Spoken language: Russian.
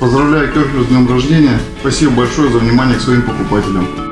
Поздравляю Керхер с днем рождения. Спасибо большое за внимание к своим покупателям.